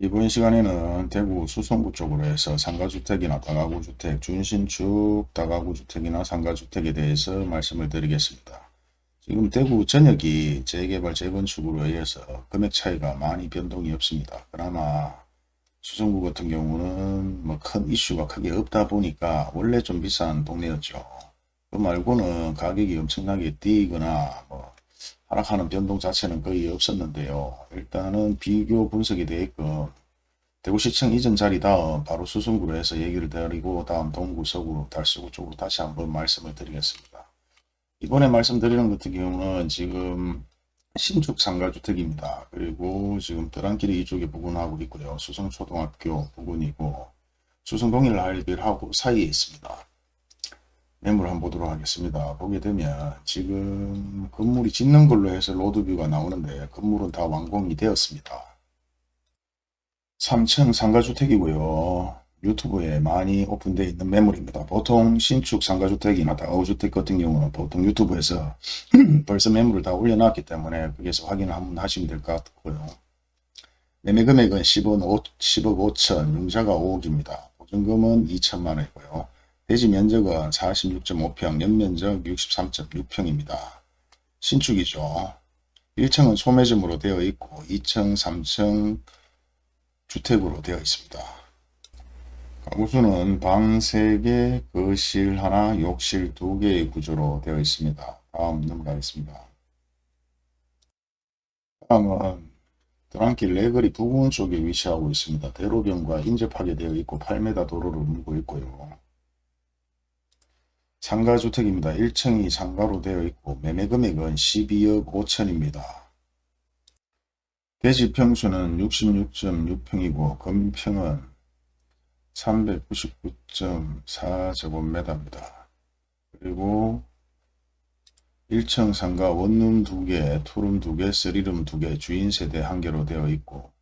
이번 시간에는 대구 수성구 쪽으로 해서 상가주택이나 다가구주택, 준신축 다가구주택이나 상가주택에 대해서 말씀을 드리겠습니다. 지금 대구 전역이 재개발 재건축으로 의해서 금액 차이가 많이 변동이 없습니다. 그나마 수성구 같은 경우는 뭐 큰 이슈가 크게 없다 보니까 원래 좀 비싼 동네였죠. 그 말고는 가격이 엄청나게 뛰거나 뭐 하락하는 변동 자체는 거의 없었는데요. 일단은 비교 분석이 되게끔 대구시청 이전 자리 다음 바로 수성구로 해서 얘기를 드리고 다음 동구, 서구, 달서구 쪽으로 다시 한번 말씀을 드리겠습니다. 이번에 말씀드리는 같은 경우는 지금 신축 상가주택입니다. 그리고 지금 드랑길이 이쪽에 부근하고 있고요. 수성초등학교 부근이고 수성동일 하이빌하고 사이에 있습니다. 매물 한번 보도록 하겠습니다. 보게 되면 지금 건물이 짓는 걸로 해서 로드뷰가 나오는데 건물은 다 완공이 되었습니다. 3층 상가주택이고요. 유튜브에 많이 오픈되어 있는 매물입니다. 보통 신축 상가주택이나 다가구주택 같은 경우는 보통 유튜브에서 벌써 매물을 다 올려놨기 때문에 거기서 확인을 한번 하시면 될 것 같고요. 매매 금액은 10억, 5, 10억 5천, 융자가 5억입니다. 보증금은 2천만 원이고요. 대지 면적은 46.5평, 연면적 63.6평입니다. 신축이죠. 1층은 소매점으로 되어 있고 2층, 3층 주택으로 되어 있습니다. 가구수는 방 3개, 거실 하나, 욕실 2개의 구조로 되어 있습니다. 다음 넘어가겠습니다. 다음은 드랑길 레거리 부근 쪽에 위치하고 있습니다. 대로변과 인접하게 되어 있고 8m 도로를 물고 있고요. 상가주택입니다. 1층이 상가로 되어 있고 매매금액은 12억 5천입니다. 대지 평수는 66.6평이고 건평은 399.4제곱미터입니다. 그리고 1층 상가 원룸 2개, 투룸 2개, 쓰리룸 2개, 주인 세대 1개로 되어 있고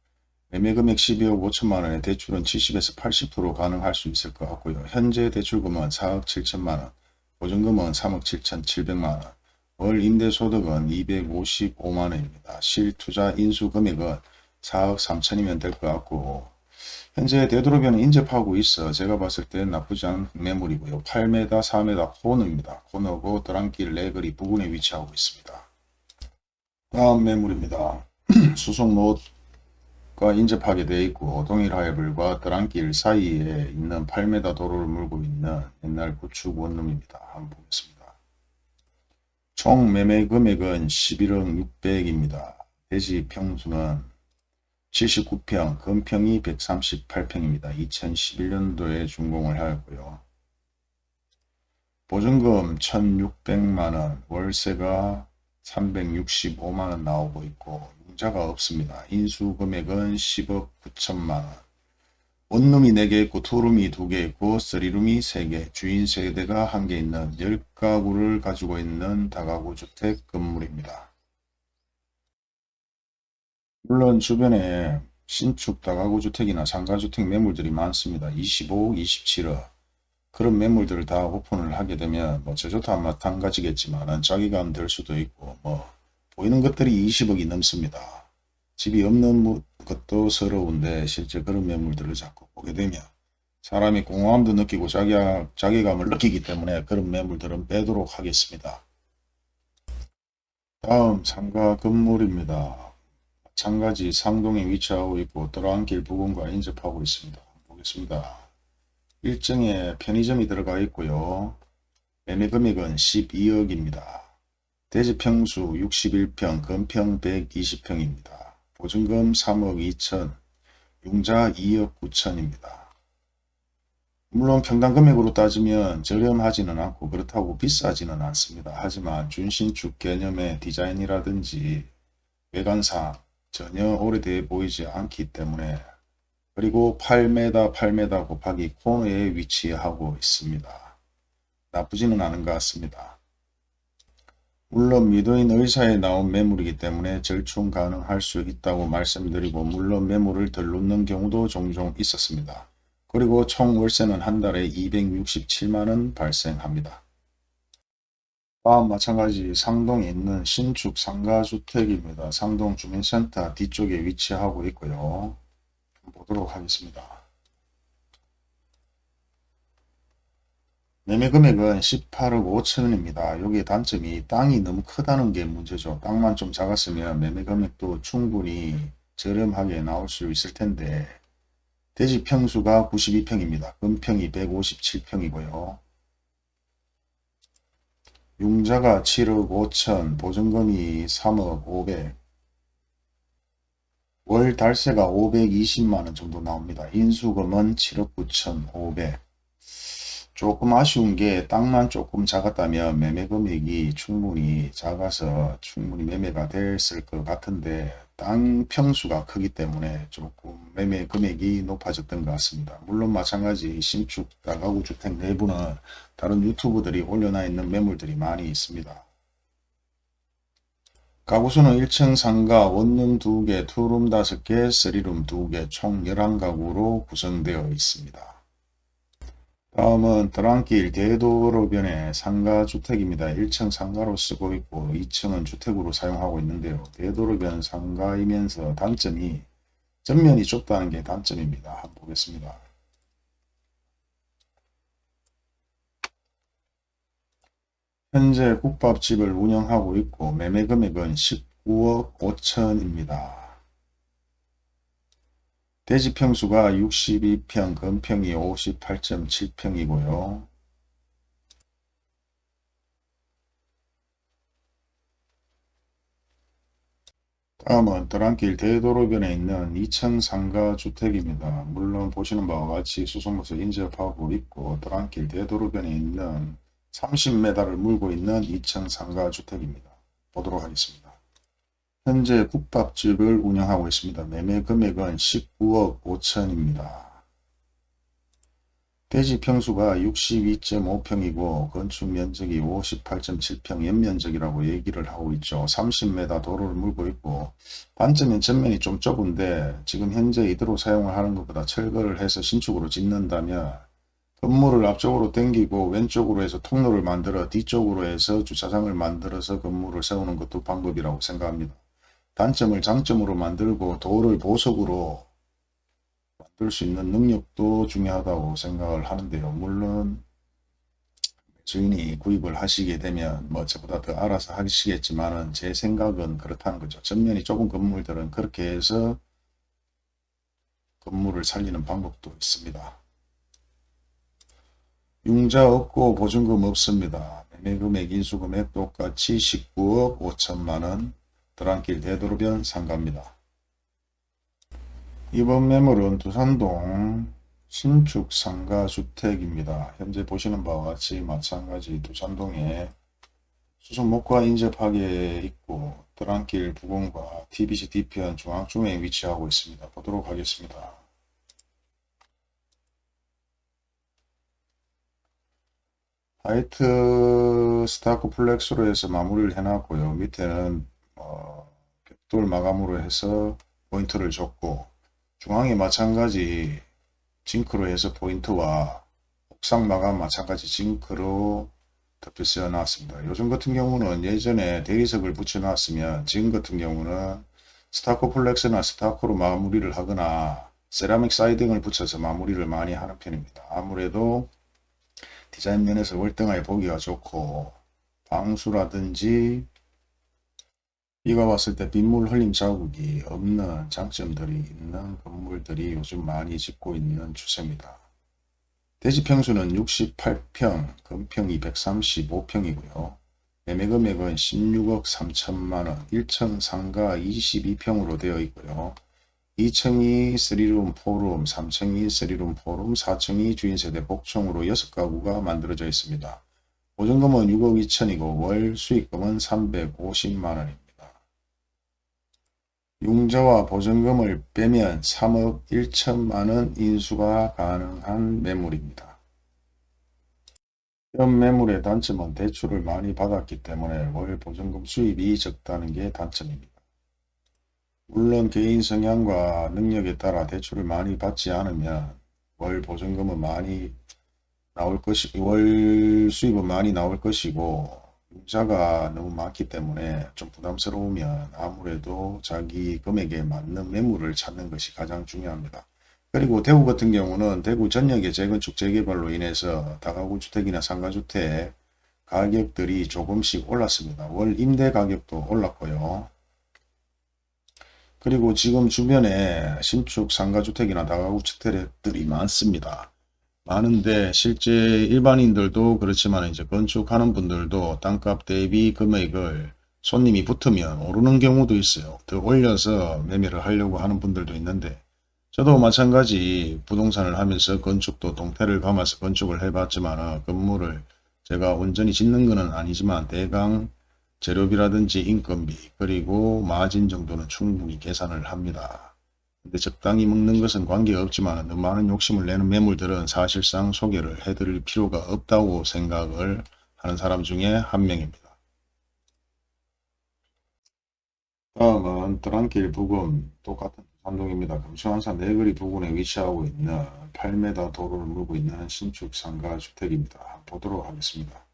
매매금액 12억 5천만원에 대출은 70에서 80% 가능할 수 있을 것 같고요. 현재 대출금은 4억 7천만원, 보증금은 3억 7천 7백만원, 월 임대소득은 255만원입니다. 실투자 인수금액은 4억 3천이면 될 것 같고 현재 되도록이면 인접하고 있어 제가 봤을 때 나쁘지 않은 매물이고요. 8m, 4m 코너입니다. 코너고 드랑길 레거리 부근에 위치하고 있습니다. 다음 매물입니다. 수송로 가 인접하게 되어 있고 동일하이블과 드랑길 사이에 있는 8m 도로를 물고 있는 옛날 구축 원룸입니다. 한번 보겠습니다. 총 매매 금액은 11억 600입니다. 대지 평수는 79평, 건평이 138평입니다. 2011년도에 준공을 하였고요. 보증금 1600만원, 월세가 365만원 나오고 있고 융자가 없습니다. 인수 금액은 10억 9천만원. 원룸이 4개 있고 투룸이 2개 있고 쓰리룸이 3개 주인 세대가 1개 있는 10가구를 가지고 있는 다가구 주택 건물입니다. 물론 주변에 신축 다가구 주택이나 상가주택 매물들이 많습니다. 25억, 27억 그런 매물들을 다 오픈을 하게 되면 뭐 저조도 마찬가지겠지만 자기감 될 수도 있고 뭐 보이는 것들이 20억이 넘습니다. 집이 없는 것도 서러운데 실제 그런 매물들을 자꾸 보게 되면 사람이 공허함도 느끼고 자기, 자기감을 느끼기 때문에 그런 매물들은 빼도록 하겠습니다. 다음 상가 건물입니다. 마찬가지 상동에 위치하고 있고 들어안길 부근과 인접하고 있습니다. 보겠습니다. 1층에 편의점이 들어가 있고요. 매매 금액은 12억입니다. 대지 평수 61평, 건평 120평입니다. 보증금 3억 2천, 융자 2억 9천입니다. 물론 평당 금액으로 따지면 저렴하지는 않고 그렇다고 비싸지는 않습니다. 하지만 준신축 개념의 디자인이라든지 외관상 전혀 오래돼 보이지 않기 때문에 그리고 8m 8m 곱하기 코너에 위치하고 있습니다. 나쁘지는 않은 것 같습니다. 물론 미도인 의사에 나온 매물이기 때문에 절충 가능할 수 있다고 말씀드리고 물론 매물을 덜 놓는 경우도 종종 있었습니다. 그리고 총 월세는 한 달에 267만원 발생합니다. 다음 마찬가지 상동에 있는 신축 상가주택입니다. 상동 주민센터 뒤쪽에 위치하고 있고요. 보도록 하겠습니다. 매매 금액은 18억 5천원입니다. 여기 단점이 땅이 너무 크다는 게 문제죠. 땅만 좀 작았으면 매매 금액도 충분히 저렴하게 나올 수 있을 텐데 대지 평수가 92평입니다. 금평이 157평이고요. 융자가 7억 5천, 보증금이 3억 500, 월 달세가 520만원 정도 나옵니다. 인수금은 7억 9천 500. 조금 아쉬운 게 땅만 조금 작았다면 매매 금액이 충분히 작아서 충분히 매매가 됐을 것 같은데 땅 평수가 크기 때문에 조금 매매 금액이 높아졌던 것 같습니다. 물론 마찬가지 신축 다가구 주택 내부는 다른 유튜브들이 올려놔 있는 매물들이 많이 있습니다. 가구수는 1층 상가, 원룸 2개, 투룸 5개, 3룸 2개, 총 11가구로 구성되어 있습니다. 다음은 드랑길 대도로변의 상가주택입니다. 1층 상가로 쓰고 있고 2층은 주택으로 사용하고 있는데요. 대도로변 상가이면서 단점이 전면이 좁다는 게 단점입니다. 한번 보겠습니다. 현재 국밥집을 운영하고 있고 매매 금액은 19억 5천입니다. 대지 평수가 62평, 건평이 58.7평이고요. 다음은 드랑길 대도로변에 있는 2층 상가 주택입니다. 물론 보시는 바와 같이 수송로서 인접하고 있고 드랑길 대도로변에 있는 30m를 물고 있는 2층 상가 주택입니다. 보도록 하겠습니다. 현재 국밥집을 운영하고 있습니다. 매매 금액은 19억 5천입니다. 대지 평수가 62.5평이고 건축 면적이 58.7평 연면적이라고 얘기를 하고 있죠. 30m 도로를 물고 있고 반점은 전면이 좀 좁은데 지금 현재 이대로 사용을 하는 것보다 철거를 해서 신축으로 짓는다면 건물을 앞쪽으로 당기고 왼쪽으로 해서 통로를 만들어 뒤쪽으로 해서 주차장을 만들어서 건물을 세우는 것도 방법이라고 생각합니다. 단점을 장점으로 만들고 도를 보석으로 만들 수 있는 능력도 중요하다고 생각을 하는데요. 물론 주인이 구입을 하시게 되면 뭐 저보다 더 알아서 하시겠지만 제 생각은 그렇다는 거죠. 전면이 좁은 건물들은 그렇게 해서 건물을 살리는 방법도 있습니다. 융자 없고 보증금 없습니다. 매매금액 인수금액 똑같이 19억 5천만원 드랑길 대도로변 상가입니다. 이번 매물은 두산동 신축 상가 주택입니다. 현재 보시는 바와 같이 마찬가지 두산동에 수성목과 인접하게 있고 드랑길 부근과 TBC 뒤편 중앙중에 위치하고 있습니다. 보도록 하겠습니다. 화이트 스타코 플렉스로 해서 마무리를 해놨고요. 밑에는 돌 마감으로 해서 포인트를 줬고 중앙에 마찬가지 zinc로 해서 포인트와 옥상 마감 마찬가지 zinc로 덮여 놨습니다. 요즘 같은 경우는 예전에 대리석을 붙여 놨으면 지금 같은 경우는 스타코 플렉스나 stucco로 마무리를 하거나 세라믹 siding을 붙여서 마무리를 많이 하는 편입니다. 아무래도 디자인 면에서 월등하게 보기가 좋고 방수라든지 비가 왔을 때 빗물 흘림 자국이 없는 장점들이 있는 건물들이 요즘 많이 짓고 있는 추세입니다. 대지 평수는 68평, 건평이 135평이고요. 매매 금액은 16억 3천만원, 1층 상가 22평으로 되어 있고요. 2층이 3룸, 4룸, 3층이 3룸, 4룸, 4층이 주인세대 복층으로 6가구가 만들어져 있습니다. 보증금은 6억 2천이고 월 수익금은 350만원입니다. 융자와 보증금을 빼면 3억 1천만원 인수가 가능한 매물입니다. 현 매물의 단점은 대출을 많이 받았기 때문에 월 보증금 수입이 적다는 게 단점입니다. 물론 개인 성향과 능력에 따라 대출을 많이 받지 않으면 월 보증금은 많이 나올 것이 월 수입은 많이 나올 것이고 융자가 너무 많기 때문에 좀 부담스러우면 아무래도 자기 금액에 맞는 매물을 찾는 것이 가장 중요합니다. 그리고 대구 같은 경우는 대구 전역의 재건축 재개발로 인해서 다가구 주택이나 상가주택 가격들이 조금씩 올랐습니다. 월 임대 가격도 올랐고요. 그리고 지금 주변에 신축 상가주택이나 다가구 주택들이 많습니다. 많은데 실제 일반인들도 그렇지만 이제 건축하는 분들도 땅값 대비 금액을 손님이 붙으면 오르는 경우도 있어요. 더 올려서 매매를 하려고 하는 분들도 있는데 저도 마찬가지 부동산을 하면서 건축도 동태를 감아서 건축을 해봤지만 건물을 제가 온전히 짓는 것은 아니지만 대강 재료비라든지 인건비 그리고 마진 정도는 충분히 계산을 합니다. 근데 적당히 먹는 것은 관계없지만 너무 많은 욕심을 내는 매물들은 사실상 소개를 해드릴 필요가 없다고 생각을 하는 사람 중에 한 명입니다. 다음은 드랑길 부근 똑같은 삼동입니다. 금수환사 내거리 부근에 위치하고 있는 8m 도로를 물고 있는 신축 상가 주택입니다. 보도록 하겠습니다.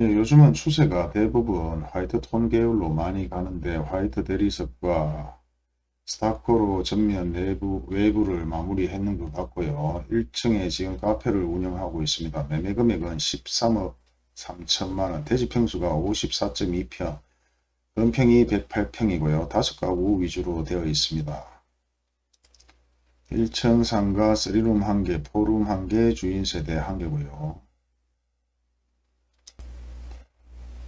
예, 요즘은 추세가 대부분 화이트 톤 계열로 많이 가는데 화이트 대리석과 스타코로 전면 내부 외부를 마무리했는 것 같고요. 1층에 지금 카페를 운영하고 있습니다. 매매 금액은 13억 3천만원, 대지평수가 54.2평, 건평이 108평이고요. 다섯 가구 위주로 되어 있습니다. 1층 상가 3룸 1개, 4룸 1개, 주인 세대 1개고요.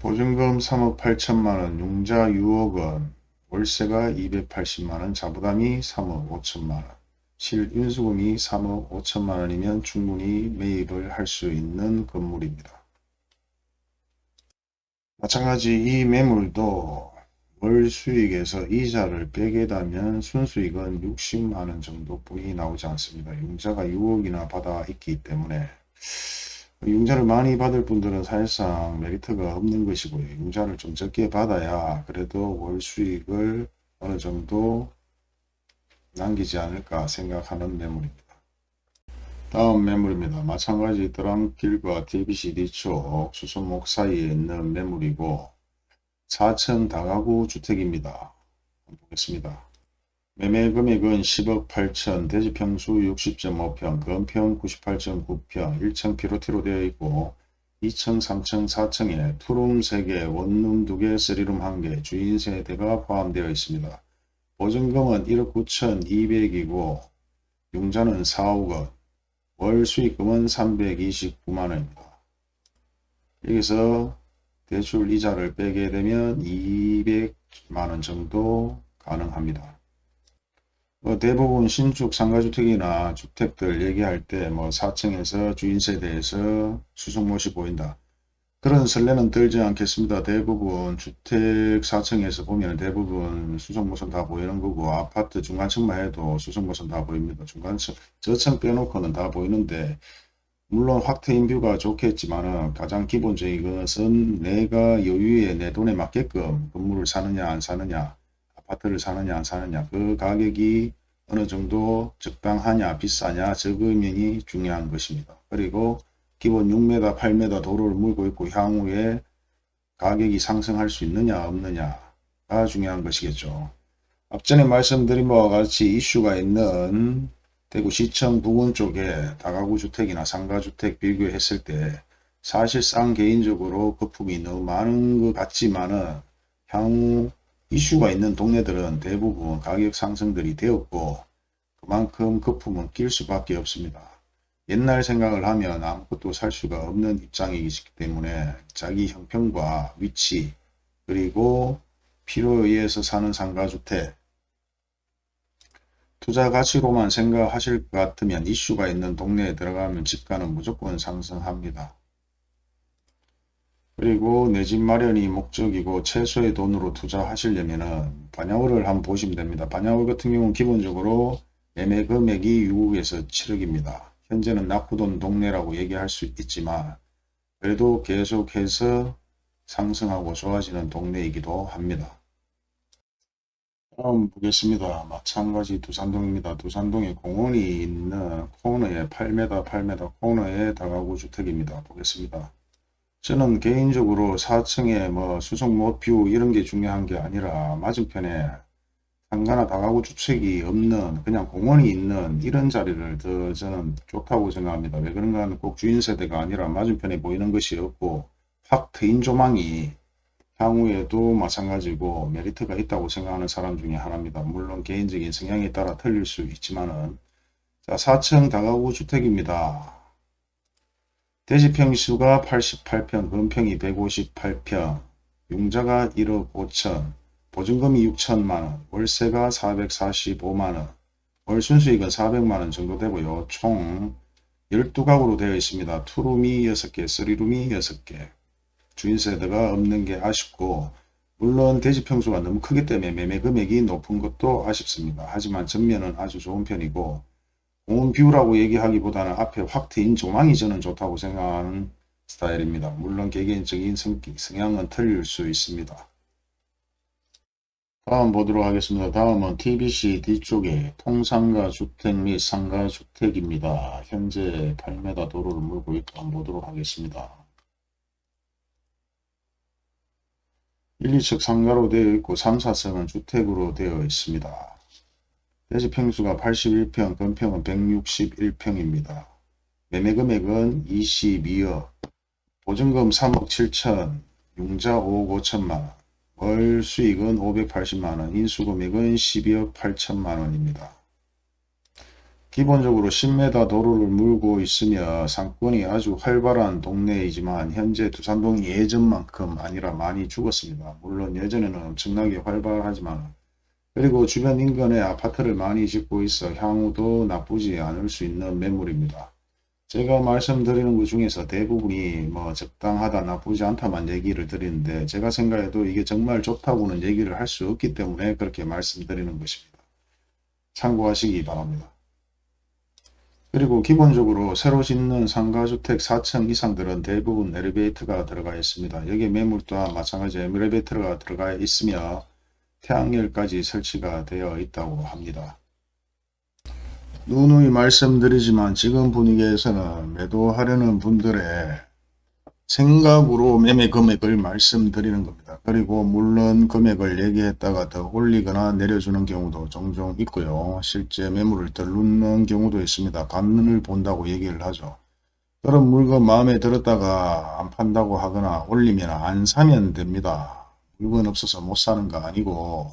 보증금 3억 8천만원, 융자 6억원, 월세가 280만원, 자부담이 3억 5천만원, 실인수금이 3억 5천만원이면 충분히 매입을 할 수 있는 건물입니다. 마찬가지 이 매물도 월 수익에서 이자를 빼게 되면 순수익은 60만원 정도뿐이 나오지 않습니다. 융자가 6억이나 받아 있기 때문에 융자를 많이 받을 분들은 사실상 메리트가 없는 것이고요. 융자를 좀 적게 받아야 그래도 월 수익을 어느 정도 남기지 않을까 생각하는 매물입니다. 다음 매물입니다. 마찬가지 드랑길과 DBCD 쪽 수선목 사이에 있는 매물이고 4층 다가구 주택입니다. 보겠습니다. 매매 금액은 10억 8천, 대지평수 60.5평, 건평 98.9평, 1층 피로티로 되어 있고 2층, 3층, 4층에 투룸 3개, 원룸 2개, 3룸 1개, 주인 세대가 포함되어 있습니다. 보증금은 1억 9천 2백이고 융자는 4억 원, 월 수익금은 329만원입니다. 여기서 대출 이자를 빼게 되면 200만원 정도 가능합니다. 뭐 대부분 신축 상가주택이나 주택들 얘기할 때 뭐 4층에서 주인세대에서 수송못이 보인다. 그런 설레는 들지 않겠습니다. 대부분 주택 4층에서 보면 대부분 수송못은 다 보이는 거고 아파트 중간층만 해도 수송못은 다 보입니다. 중간층 저층 빼놓고는 다 보이는데 물론 확트인뷰가 좋겠지만 가장 기본적인 것은 내가 여유에 내 돈에 맞게끔 건물을 사느냐 안 사느냐 아파트를 사느냐 안 사느냐 그 가격이 어느 정도 적당하냐 비싸냐 적으면이 중요한 것입니다. 그리고 기본 6m 8m 도로를 물고 있고 향후에 가격이 상승할 수 있느냐 없느냐가 중요한 것이겠죠. 앞전에 말씀드린 바와 같이 이슈가 있는 대구시청 부근 쪽에 다가구 주택이나 상가주택 비교했을 때 사실상 개인적으로 거품이 너무 많은 것 같지만은 향후 이슈가 있는 동네들은 대부분 가격 상승들이 되었고 그만큼 거품은 낄 수밖에 없습니다. 옛날 생각을 하면 아무것도 살 수가 없는 입장이기 때문에 자기 형편과 위치 그리고 필요에 의해서 사는 상가주택 투자 가치로만 생각하실 것 같으면 이슈가 있는 동네에 들어가면 집가는 무조건 상승합니다. 그리고 내 집 마련이 목적이고 최소의 돈으로 투자하시려면 반야월을 한번 보시면 됩니다. 반야월 같은 경우는 기본적으로 매매 금액이 6억에서 7억입니다. 현재는 낙후된 동네라고 얘기할 수 있지만 그래도 계속해서 상승하고 좋아지는 동네이기도 합니다. 다음 보겠습니다. 마찬가지 두산동입니다. 두산동에 공원이 있는 코너에 8m 8m 코너에 다가구 주택입니다. 보겠습니다. 저는 개인적으로 4층에 뭐 수성 못 view 이런 게 중요한 게 아니라 맞은편에 상가나 다가구 주택이 없는 그냥 공원이 있는 이런 자리를 더 저는 좋다고 생각합니다. 왜 그런가 하면 꼭 주인 세대가 아니라 맞은편에 보이는 것이 없고 확 트인 조망이 향후에도 마찬가지고 메리트가 있다고 생각하는 사람 중에 하나입니다. 물론 개인적인 성향에 따라 틀릴 수 있지만은 자 4층 다가구 주택입니다. 대지평수가 88평, 건평이 158평, 융자가 1억 5천, 보증금이 6천만원, 월세가 445만원, 월 순수익은 400만원 정도 되고요. 총 12가구로 되어 있습니다. 투룸이 6개, 3룸이 6개. 주인세대가 없는 게 아쉽고 물론 대지평수가 너무 크기 때문에 매매 금액이 높은 것도 아쉽습니다. 하지만 전면은 아주 좋은 편이고 공원 뷰라고 얘기하기보다는 앞에 확 트인 조망이 저는 좋다고 생각하는 스타일입니다. 물론 개개인적인 성향은 틀릴 수 있습니다. 다음 보도록 하겠습니다. 다음은 TBC 뒤쪽에 통상가 주택 및 상가 주택입니다. 현재 8m 도로를 물고 한번 보도록 하겠습니다. 1, 2층 상가로 되어 있고 3, 4층은 주택으로 되어 있습니다. 대지 평수가 81평, 건평은 161평입니다. 매매 금액은 22억, 보증금 3억 7천, 융자 5억 5천만원, 월 수익은 580만원, 인수금액은 12억 8천만원입니다. 기본적으로 10m 도로를 물고 있으며 상권이 아주 활발한 동네이지만 현재 두산동이 예전만큼 아니라 많이 죽었습니다. 물론 예전에는 엄청나게 활발하지만 그리고 주변 인근에 아파트를 많이 짓고 있어 향후도 나쁘지 않을 수 있는 매물입니다. 제가 말씀드리는 것 중에서 대부분이 뭐 적당하다 나쁘지 않다만 얘기를 드리는데 제가 생각해도 이게 정말 좋다고는 얘기를 할 수 없기 때문에 그렇게 말씀드리는 것입니다. 참고하시기 바랍니다. 그리고 기본적으로 새로 짓는 상가주택 4층 이상들은 대부분 엘리베이터가 들어가 있습니다. 여기 매물 또한 마찬가지 엘리베이터가 들어가 있으며 태양열까지 설치가 되어 있다고 합니다. 누누이 말씀드리지만 지금 분위기에서는 매도하려는 분들의 생각으로 매매 금액을 말씀드리는 겁니다. 그리고 물론 금액을 얘기했다가 더 올리거나 내려주는 경우도 종종 있고요. 실제 매물을 더 넣는 경우도 있습니다. 간을 본다고 얘기를 하죠. 그런 물건 마음에 들었다가 안 판다고 하거나 올리면 안 사면 됩니다. 물건 없어서 못 사는 거 아니고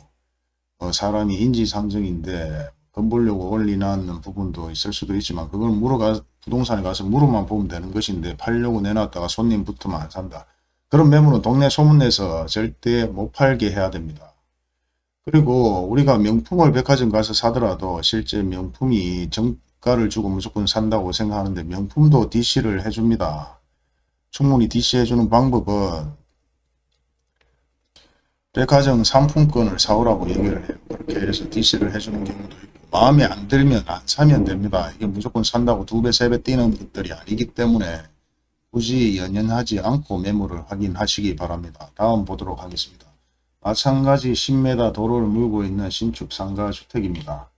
어, 사람이 인지상정인데 돈 벌려고 올리는 부분도 있을 수도 있지만 그걸 물어가 부동산에 가서 물어만 보면 되는 것인데 팔려고 내놨다가 손님 붙으면 안 산다. 그런 매물은 동네 소문내서 절대 못 팔게 해야 됩니다. 그리고 우리가 명품을 백화점 가서 사더라도 실제 명품이 정가를 주고 무조건 산다고 생각하는데 명품도 DC를 해줍니다. 충분히 DC 해주는 방법은 백화점 상품권을 사오라고 얘기를 해요. 그렇게 해서 DC를 해주는 경우도 있고 마음에 안 들면 안 사면 됩니다. 이게 무조건 산다고 두 배, 세 배 뛰는 것들이 아니기 때문에 굳이 연연하지 않고 매물을 확인하시기 바랍니다. 다음 보도록 하겠습니다. 마찬가지 10m 도로를 물고 있는 신축 상가 주택입니다.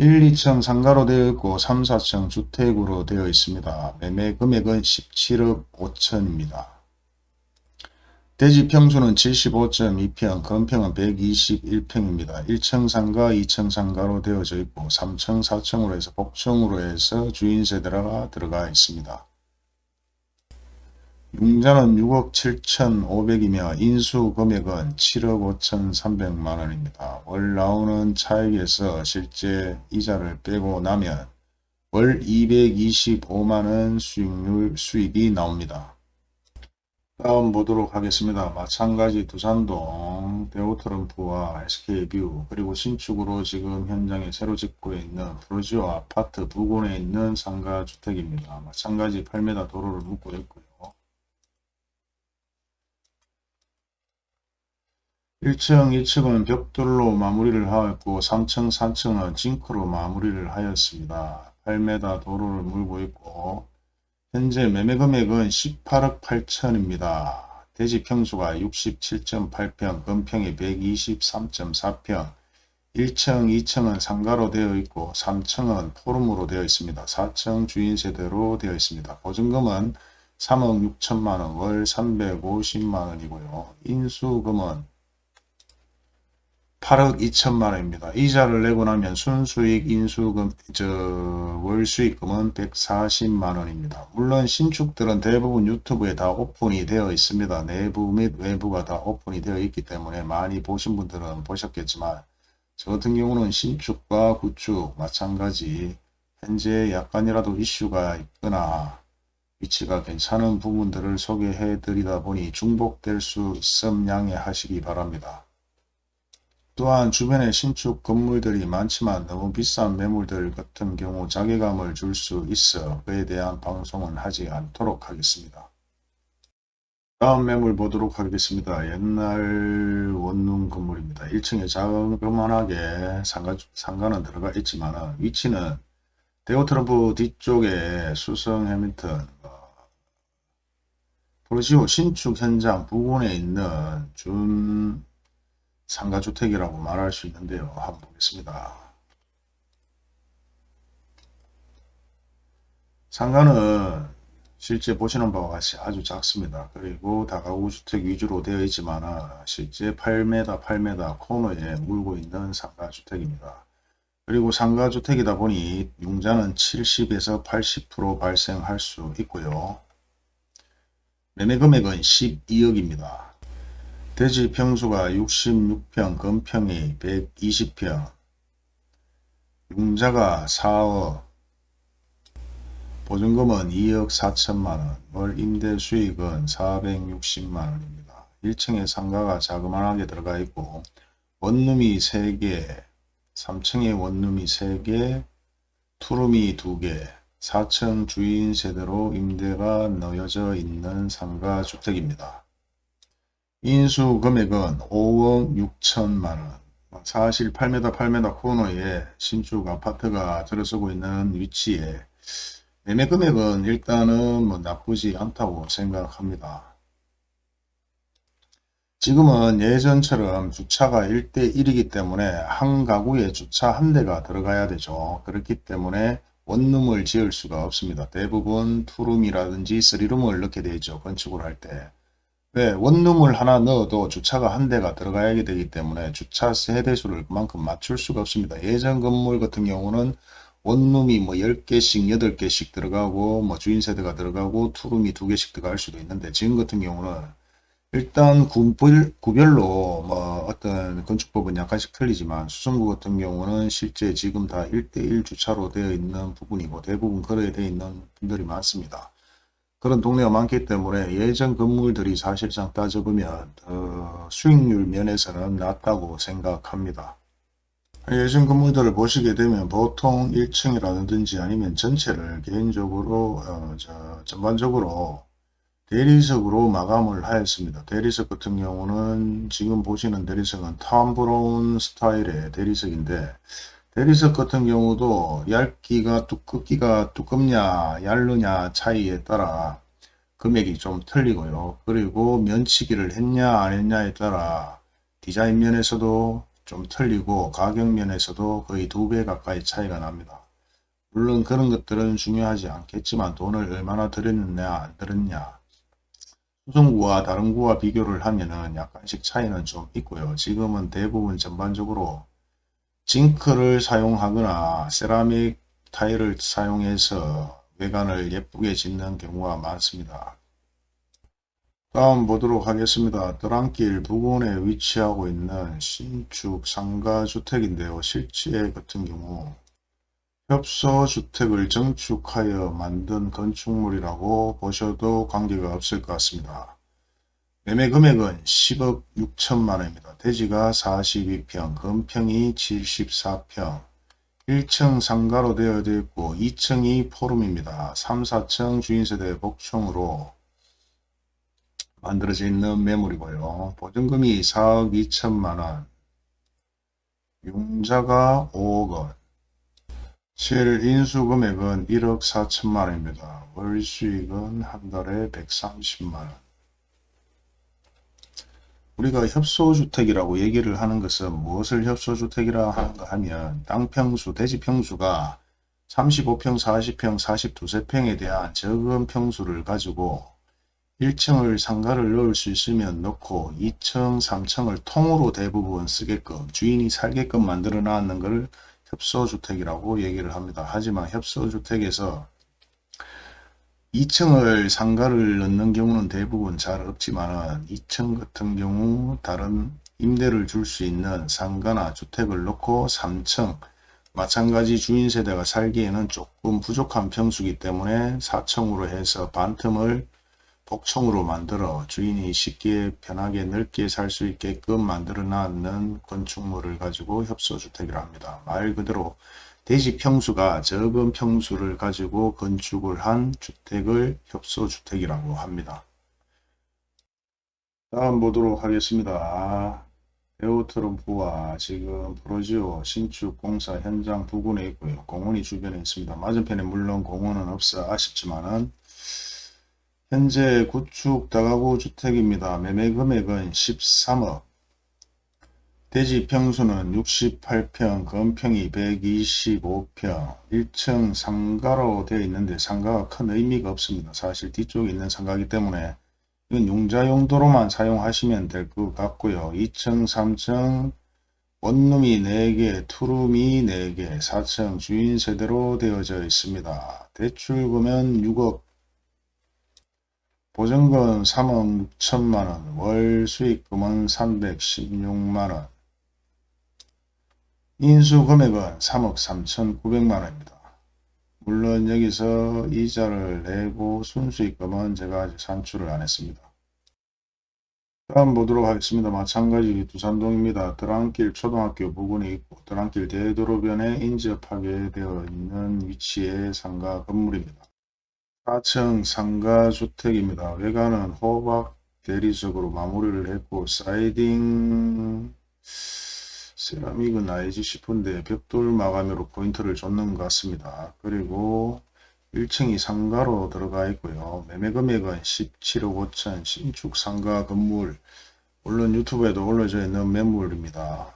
1, 2층 상가로 되어 있고 3, 4층 주택으로 되어 있습니다. 매매 금액은 17억 5천입니다. 대지 평수는 75.2평, 건평은 121평입니다. 1층 상가, 2층 상가로 되어져 있고 3층, 4층으로 해서 복층으로 해서 주인 세대가 들어가 있습니다. 융자는 6억 7천5백이며 인수 금액은 7억 5천 3백만원입니다. 월 나오는 차익에서 실제 이자를 빼고 나면 월 225만원 수익률 수익이 나옵니다. 다음 보도록 하겠습니다. 마찬가지 두산동 대우트럼프와 SK뷰 그리고 신축으로 지금 현장에 새로 짓고 있는 푸르지오 아파트 부근에 있는 상가주택입니다. 마찬가지 8m 도로를 물고 있고요. 1층, 2층은 벽돌로 마무리를 하였고 3층, 4층은 징크로 마무리를 하였습니다. 8m 도로를 물고 있고 현재 매매 금액은 18억 8천입니다. 대지 평수가 67.8평, 건평이 123.4평, 1층, 2층은 상가로 되어 있고 3층은 포름으로 되어 있습니다. 4층 주인 세대로 되어 있습니다. 보증금은 3억 6천만원 월 350만원이고요. 인수금은 8억 2천만 원입니다. 이자를 내고 나면 순수익 인수금 저 월수익금은 140만 원입니다. 물론 신축들은 대부분 유튜브에 다 오픈이 되어 있습니다. 내부 및 외부가 다 오픈이 되어 있기 때문에 많이 보신 분들은 보셨겠지만 저 같은 경우는 신축과 구축 마찬가지 현재 약간이라도 이슈가 있거나 위치가 괜찮은 부분들을 소개해 드리다 보니 중복될 수 있음 양해하시기 바랍니다. 또한 주변에 신축 건물들이 많지만 너무 비싼 매물들 같은 경우 자괴감을 줄 수 있어 그에 대한 방송은 하지 않도록 하겠습니다. 다음 매물 보도록 하겠습니다. 옛날 원룸 건물입니다. 1층에 자그만하게 상가, 상가는 들어가 있지만 위치는 데오트럼프 뒤쪽에 수성 해밀턴 프로시오 신축 현장 부근에 있는 준 상가주택이라고 말할 수 있는데요. 한번 보겠습니다. 상가는 실제 보시는 바와 같이 아주 작습니다. 그리고 다가구 주택 위주로 되어 있지만 실제 8m 8m 코너에 물고 있는 상가주택입니다. 그리고 상가주택이다 보니 융자는 70에서 80% 발생할 수 있고요. 매매금액은 12억입니다. 대지 평수가 66평, 건평이 120평, 융자가 4억, 보증금은 2억 4천만원, 월 임대 수익은 460만원입니다. 1층에 상가가 자그만하게 들어가 있고 원룸이 3개, 3층에 원룸이 3개, 투룸이 2개, 4층 주인 세대로 임대가 넣여져 있는 상가주택입니다. 인수 금액은 5억 6천만원 사실 8m 8m 코너에 신축 아파트가 들어서고 있는 위치에 매매 금액은 일단은 뭐 나쁘지 않다고 생각합니다. 지금은 예전처럼 주차가 1대1이기 때문에 한 가구에 주차 한 대가 들어가야 되죠. 그렇기 때문에 원룸을 지을 수가 없습니다. 대부분 투룸이라든지 쓰리룸을 넣게 되죠. 건축을 할 때. 왜 네, 원룸을 하나 넣어도 주차가 한 대가 들어가야 되기 때문에 주차 세대수를 그만큼 맞출 수가 없습니다. 예전 건물 같은 경우는 원룸이 뭐 10개씩 8개씩 들어가고 뭐 주인 세대가 들어가고 투룸이 2개씩 들어갈 수도 있는데 지금 같은 경우는 일단 구별, 구별로 뭐 어떤 건축법은 약간씩 틀리지만 수성구 같은 경우는 실제 지금 다 1대1 주차로 되어 있는 부분이고 대부분 그렇게 되어 있는 분들이 많습니다. 그런 동네가 많기 때문에 예전 건물들이 사실상 따져보면 어, 수익률 면에서는 낮다고 생각합니다. 예전 건물들을 보시게 되면 보통 1층이라든지 아니면 전체를 개인적으로 어, 저, 전반적으로 대리석으로 마감을 하였습니다. 대리석 같은 경우는 지금 보시는 대리석은 탐 브라운 스타일의 대리석인데 대리석 같은 경우도 얇기가 두껍기가 두껍냐 얇느냐 차이에 따라 금액이 좀 틀리고요. 그리고 면치기를 했냐 안 했냐에 따라 디자인 면에서도 좀 틀리고 가격 면에서도 거의 두 배 가까이 차이가 납니다. 물론 그런 것들은 중요하지 않겠지만 돈을 얼마나 들였느냐 안 들었냐 수성구와 다른 구와 비교를 하면은 약간씩 차이는 좀 있고요. 지금은 대부분 전반적으로 징크를 사용하거나 세라믹 타일을 사용해서 외관을 예쁘게 짓는 경우가 많습니다. 다음 보도록 하겠습니다. 드랑길 부근에 위치하고 있는 신축 상가주택인데요. 실제 같은 경우 협소주택을 정축하여 만든 건축물이라고 보셔도 관계가 없을 것 같습니다. 매매 금액은 10억 6천만 원입니다. 대지가 42평, 건평이 74평, 1층 상가로 되어 있고 2층이 포룸입니다. 3, 4층 주인세대 복층으로 만들어져 있는 매물이고요. 보증금이 4억 2천만 원, 융자가 5억 원, 실 인수금액은 1억 4천만 원입니다. 월수익은 한 달에 130만 원. 우리가 협소주택이라고 얘기를 하는 것은 무엇을 협소주택이라 하는가 하면 땅평수, 대지평수가 35평, 40평, 42세평에 대한 적은 평수를 가지고 1층을 상가를 넣을 수 있으면 넣고 2층, 3층을 통으로 대부분 쓰게끔 주인이 살게끔 만들어 놨는 것을 협소주택이라고 얘기를 합니다. 하지만 협소주택에서 2층을 상가를 넣는 경우는 대부분 잘 없지만 2층 같은 경우 다른 임대를 줄 수 있는 상가나 주택을 넣고 3층 마찬가지 주인 세대가 살기에는 조금 부족한 평수기 때문에 4층으로 해서 반틈을 복층으로 만들어 주인이 쉽게 편하게 넓게 살 수 있게끔 만들어 놨는 건축물을 가지고 협소주택이라 합니다. 말 그대로 대지 평수가 적은 평수를 가지고 건축을 한 주택을 협소주택이라고 합니다. 다음 보도록 하겠습니다. 에어트럼프와 지금 프로지오 신축 공사 현장 부근에 있고요. 공원이 주변에 있습니다. 맞은편에 물론 공원은 없어 아쉽지만은 현재 구축 다가구 주택입니다. 매매 금액은 13억. 대지 평수는 68평, 건평이 125평, 1층 상가로 되어 있는데 상가가 큰 의미가 없습니다. 사실 뒤쪽에 있는 상가이기 때문에 이건 용자 용도로만 사용하시면 될 것 같고요. 2층, 3층 원룸이 4개, 투룸이 4개, 4층 주인 세대로 되어져 있습니다. 대출금은 6억 보증금 3억 6천만원, 월 수익금은 316만원, 인수 금액은 3억 3천9백만원입니다. 물론 여기서 이자를 내고 순수익금은 제가 아직 산출을 안 했습니다. 다음 보도록 하겠습니다. 마찬가지 두산동입니다. 드랑길 초등학교 부근에 있고 드랑길 대도로변에 인접하게 되어 있는 위치의 상가 건물입니다. 4층 상가 주택입니다. 외관은 호박 대리석으로 마무리를 했고 사이딩 세라믹은 아니지 싶은데 벽돌 마감으로 포인트를 줬는 것 같습니다. 그리고 1층이 상가로 들어가 있고요. 매매 금액은 17억 5천 신축 상가 건물 물론 유튜브에도 올려져 있는 매물입니다.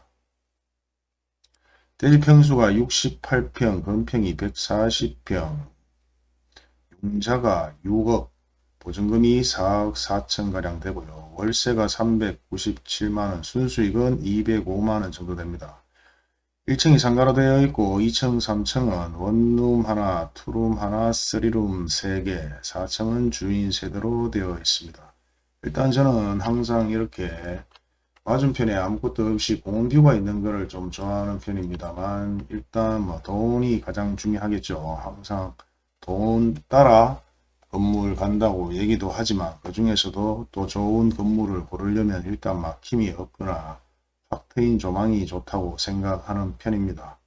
대지평수가 68평, 건평이 140평, 융자가 6억, 보증금이 4억 4천가량 되고요. 월세가 397만원, 순수익은 205만원 정도 됩니다. 1층이 상가로 되어 있고 2층, 3층은 원룸 하나, 투룸 하나, 쓰리룸 3개, 4층은 주인 세대로 되어 있습니다. 일단 저는 항상 이렇게 맞은편에 아무것도 없이 공원뷰가 있는 것을 좀 좋아하는 편입니다만 일단 뭐 돈이 가장 중요하겠죠. 항상 돈 따라 건물 간다고 얘기도 하지만 그 중에서도 또 좋은 건물을 고르려면 일단 막힘이 없거나 확 트인 조망이 좋다고 생각하는 편입니다.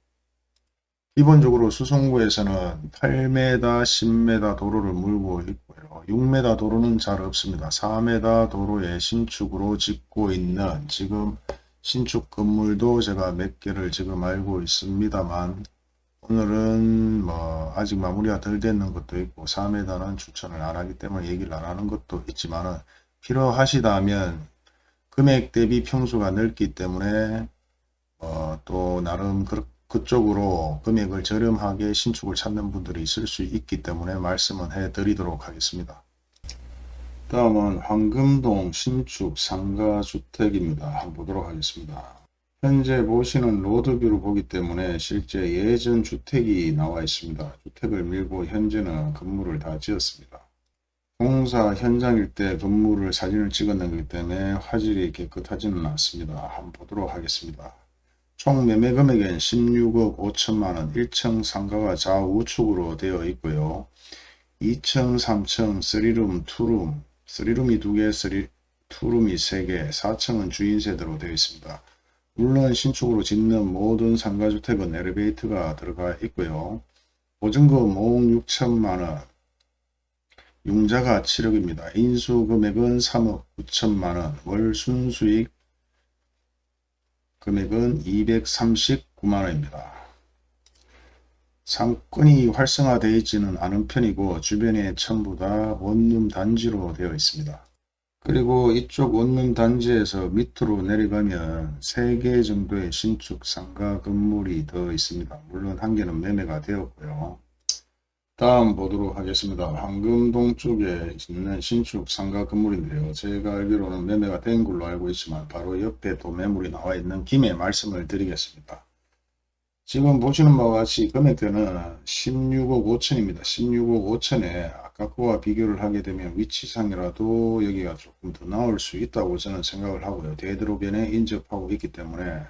기본적으로 수성구에서는 8m, 10m 도로를 물고 있고요. 6m 도로는 잘 없습니다. 4m 도로에 신축으로 짓고 있는 지금 신축 건물도 제가 몇 개를 지금 알고 있습니다만 오늘은 뭐 아직 마무리가 덜 됐는 것도 있고 4m는 추천을 안 하기 때문에 얘기를 안 하는 것도 있지만 필요하시다면 금액 대비 평수가 넓기 때문에 어, 또 나름 그, 그쪽으로 금액을 저렴하게 신축을 찾는 분들이 있을 수 있기 때문에 말씀은 해 드리도록 하겠습니다. 다음은 황금동 신축 상가주택입니다. 한번 보도록 하겠습니다. 현재 보시는 로드뷰를 보기 때문에 실제 예전 주택이 나와 있습니다. 주택을 밀고 현재는 건물을 다 지었습니다. 공사 현장일 때 건물을 사진을 것기 때문에 화질이 깨끗하지는 않습니다. 한번 보도록 하겠습니다. 총 매매 금액은 16억 5천만원 1층 상가가 좌우측으로 되어 있고요. 2층, 3층, 3룸, 2룸, 3룸이 2개, 3, 2룸이 3개, 4층은 주인 세대로 되어 있습니다. 물론 신축으로 짓는 모든 상가주택은 엘리베이터가 들어가 있고요. 보증금 5억 6천만원, 융자가 7억입니다. 인수금액은 3억 9천만원, 월 순수익 금액은 239만원입니다. 상권이 활성화되어 있지는 않은 편이고 주변에 전부 다 원룸 단지로 되어 있습니다. 그리고 이쪽 원룸 단지에서 밑으로 내려가면 3개 정도의 신축 상가 건물이 더 있습니다. 물론 한 개는 매매가 되었고요. 다음 보도록 하겠습니다. 황금동 쪽에 있는 신축 상가 건물인데요. 제가 알기로는 매매가 된 걸로 알고 있지만 바로 옆에 또 매물이 나와 있는 김에 말씀을 드리겠습니다. 지금 보시는 바와 같이 금액대는 16억 5천입니다. 16억 5천에 아까 거와 비교를 하게 되면 위치상이라도 여기가 조금 더 나올 수 있다고 저는 생각을 하고요. 대드로변에 인접하고 있기 때문에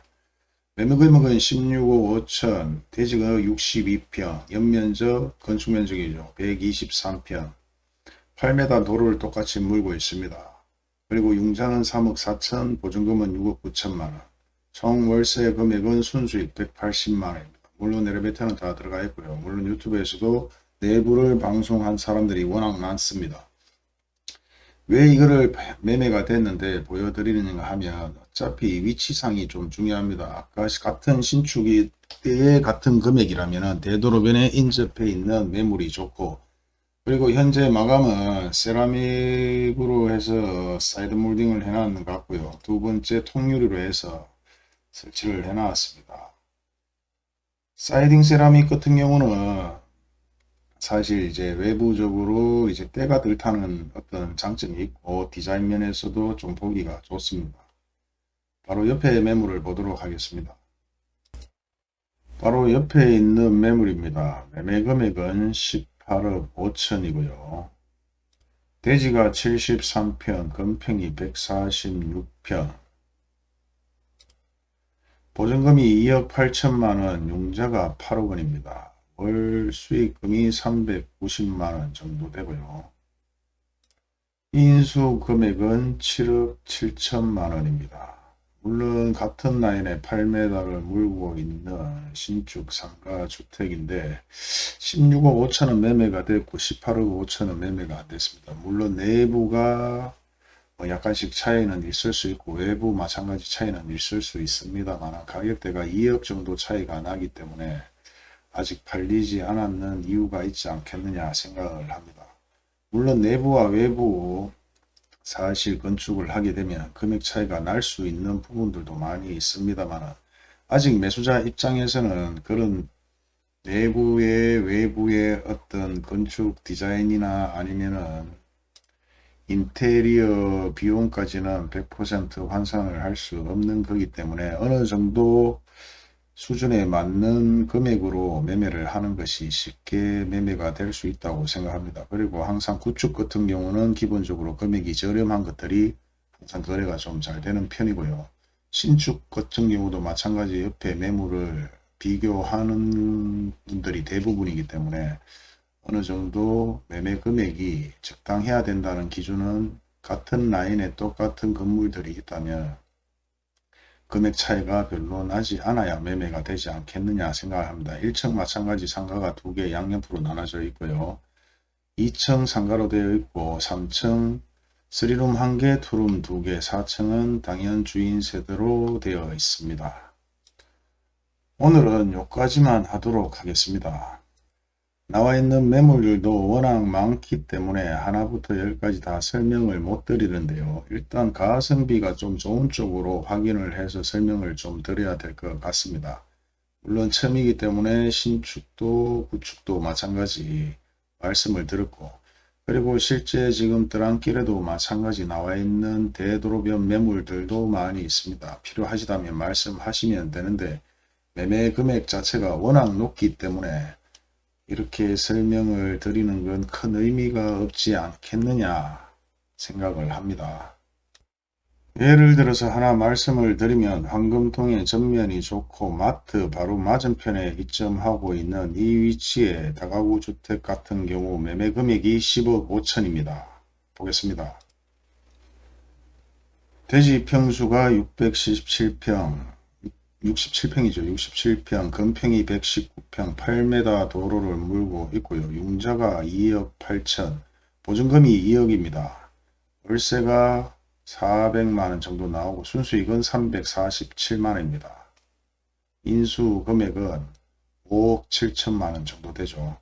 매매금액은 16억 5천, 대지가 62평, 연면적, 건축면적이죠. 123평, 8m 도로를 똑같이 물고 있습니다. 그리고 융자는 3억 4천, 보증금은 6억 9천만원. 총 월세 금액은 순수익 180만원입니다. 물론 엘리베이터는 다 들어가 있고요. 물론 유튜브에서도 내부를 방송한 사람들이 워낙 많습니다. 왜 이거를 매매가 됐는데 보여드리는가 하면 어차피 위치상이 좀 중요합니다. 아까 같은 신축이 때 같은 금액이라면 대도로변에 인접해 있는 매물이 좋고 그리고 현재 마감은 세라믹으로 해서 사이드 몰딩을 해놨는 것 같고요. 두 번째 통유리로 해서 설치를 해 놨습니다. 사이딩 세라믹 같은 경우는 사실 이제 외부적으로 이제 때가 덜 타는 어떤 장점이 있고 디자인 면에서도 좀 보기가 좋습니다. 바로 옆에 매물을 보도록 하겠습니다. 바로 옆에 있는 매물입니다. 매매 금액은 18억 5천이고요. 대지가 73평, 금평이 146평, 보증금이 2억 8천만원, 융자가 8억 원입니다. 월 수익금이 390만원 정도 되고요. 인수 금액은 7억 7천만원입니다. 물론 같은 라인에 8m를 물고 있는 신축 상가 주택인데 16억 5천원 매매가 됐고 18억 5천원 매매가 안 됐습니다. 물론 내부가 뭐 약간씩 차이는 있을 수 있고 외부 마찬가지 차이는 있을 수 있습니다만 가격대가 2억 정도 차이가 나기 때문에 아직 팔리지 않았는 이유가 있지 않겠느냐 생각을 합니다. 물론 내부와 외부 사실 건축을 하게 되면 금액 차이가 날 수 있는 부분들도 많이 있습니다만 아직 매수자 입장에서는 그런 내부의 외부의 어떤 건축 디자인이나 아니면은 인테리어 비용까지는 100% 환산을 할 수 없는 거기 때문에 어느 정도 수준에 맞는 금액으로 매매를 하는 것이 쉽게 매매가 될 수 있다고 생각합니다. 그리고 항상 구축 같은 경우는 기본적으로 금액이 저렴한 것들이 항상 거래가 좀 잘 되는 편이고요. 신축 같은 경우도 마찬가지 옆에 매물을 비교하는 분들이 대부분이기 때문에 어느 정도 매매 금액이 적당해야 된다는 기준은 같은 라인에 똑같은 건물들이 있다면 금액 차이가 별로 나지 않아야 매매가 되지 않겠느냐 생각합니다. 1층 마찬가지 상가가 두 개 양옆으로 나눠져 있고요. 2층 상가로 되어 있고 3층 3룸 1개, 2룸 2개, 4층은 당연 주인 세대로 되어 있습니다. 오늘은 여기까지만 하도록 하겠습니다. 나와 있는 매물들도 워낙 많기 때문에 하나부터 열까지 다 설명을 못 드리는데요. 일단 가성비가 좀 좋은 쪽으로 확인을 해서 설명을 좀 드려야 될 것 같습니다. 물론 처음이기 때문에 신축도 구축도 마찬가지 말씀을 드렸고 그리고 실제 지금 드랑길에도 마찬가지 나와 있는 대도로변 매물들도 많이 있습니다. 필요하시다면 말씀하시면 되는데 매매 금액 자체가 워낙 높기 때문에 이렇게 설명을 드리는 건 큰 의미가 없지 않겠느냐 생각을 합니다. 예를 들어서 하나 말씀을 드리면 황금통의 전면이 좋고 마트 바로 맞은편에 입점하고 있는 이 위치에 다가구 주택 같은 경우 매매 금액이 10억 5천입니다. 보겠습니다. 대지 평수가 677평 67평이죠. 67평, 건평이 119평, 8m 도로를 물고 있고요. 융자가 2억 8천, 보증금이 2억입니다. 월세가 400만원 정도 나오고 순수익은 347만원입니다. 인수 금액은 5억 7천만원 정도 되죠.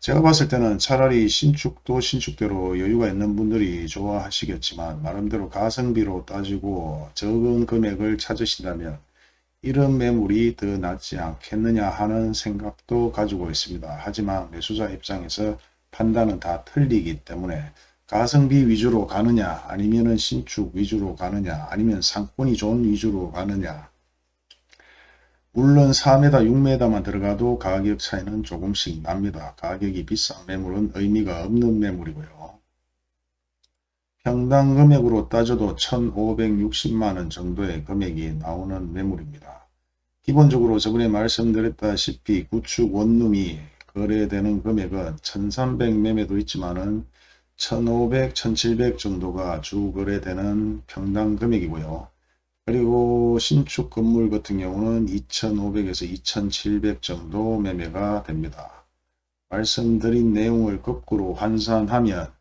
제가 봤을 때는 차라리 신축도 신축대로 여유가 있는 분들이 좋아하시겠지만 나름대로 가성비로 따지고 적은 금액을 찾으신다면 이런 매물이 더 낫지 않겠느냐 하는 생각도 가지고 있습니다. 하지만 매수자 입장에서 판단은 다 틀리기 때문에 가성비 위주로 가느냐 아니면 신축 위주로 가느냐 아니면 상권이 좋은 위주로 가느냐 물론 4m 6m만 들어가도 가격 차이는 조금씩 납니다. 가격이 비싼 매물은 의미가 없는 매물이고요. 평당 금액으로 따져도 1560만원 정도의 금액이 나오는 매물입니다. 기본적으로 저번에 말씀드렸다시피 구축 원룸이 거래되는 금액은 1300 매매도 있지만은 1500, 1700 정도가 주 거래되는 평당 금액이고요. 그리고 신축 건물 같은 경우는 2500에서 2700 정도 매매가 됩니다. 말씀드린 내용을 거꾸로 환산하면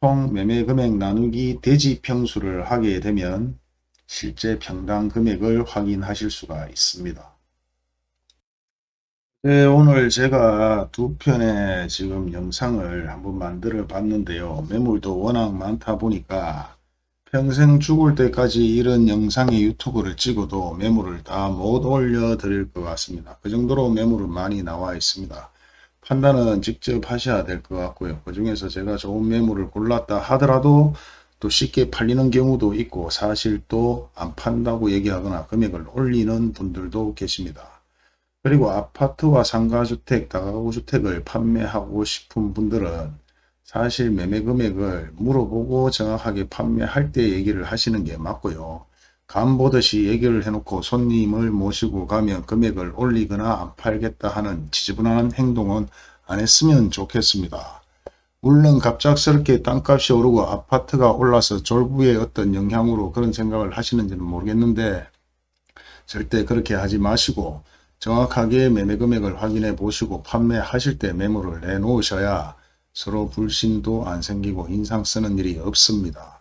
총 매매 금액 나누기 대지 평수를 하게 되면 실제 평당 금액을 확인하실 수가 있습니다. 네, 오늘 제가 두 편의 지금 영상을 한번 만들어 봤는데요. 매물도 워낙 많다 보니까 평생 죽을 때까지 이런 영상의 유튜브를 찍어도 매물을 다 못 올려 드릴 것 같습니다. 그 정도로 매물은 많이 나와 있습니다. 판단은 직접 하셔야 될 것 같고요. 그 중에서 제가 좋은 매물을 골랐다 하더라도 또 쉽게 팔리는 경우도 있고 사실 또 안 판다고 얘기하거나 금액을 올리는 분들도 계십니다. 그리고 아파트와 상가주택, 다가구주택을 판매하고 싶은 분들은 사실 매매 금액을 물어보고 정확하게 판매할 때 얘기를 하시는 게 맞고요. 간 보듯이 얘기를 해놓고 손님을 모시고 가면 금액을 올리거나 안 팔겠다 하는 지저분한 행동은 안 했으면 좋겠습니다. 물론 갑작스럽게 땅값이 오르고 아파트가 올라서 졸부의 어떤 영향으로 그런 생각을 하시는지는 모르겠는데 절대 그렇게 하지 마시고 정확하게 매매 금액을 확인해 보시고 판매하실 때 매물을 내놓으셔야 서로 불신도 안 생기고 인상 쓰는 일이 없습니다.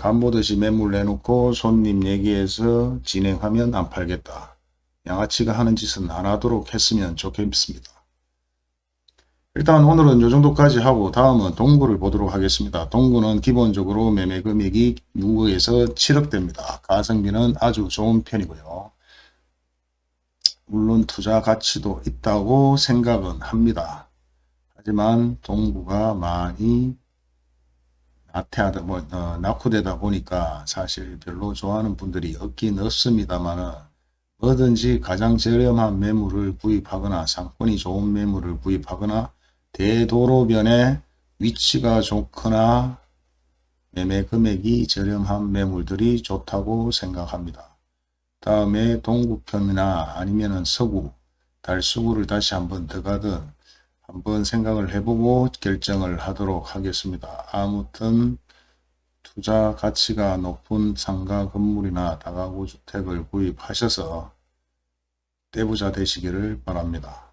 간보듯이 매물 내놓고 손님 얘기해서 진행하면 안 팔겠다. 양아치가 하는 짓은 안 하도록 했으면 좋겠습니다. 일단 오늘은 이 정도까지 하고 다음은 동구를 보도록 하겠습니다. 동구는 기본적으로 매매 금액이 6억에서 7억 됩니다. 가성비는 아주 좋은 편이고요. 물론 투자 가치도 있다고 생각은 합니다. 하지만 동구가 많이 나태하다, 뭐, 어, 낙후되다 보니까 사실 별로 좋아하는 분들이 없긴 없습니다만 뭐든지 가장 저렴한 매물을 구입하거나 상권이 좋은 매물을 구입하거나 대도로변에 위치가 좋거나 매매 금액이 저렴한 매물들이 좋다고 생각합니다. 다음에 동구편이나 아니면 서구, 달서구를 다시 한번 더 가든 한번 생각을 해보고 결정을 하도록 하겠습니다. 아무튼 투자 가치가 높은 상가 건물이나 다가구 주택을 구입하셔서 떼부자 되시기를 바랍니다.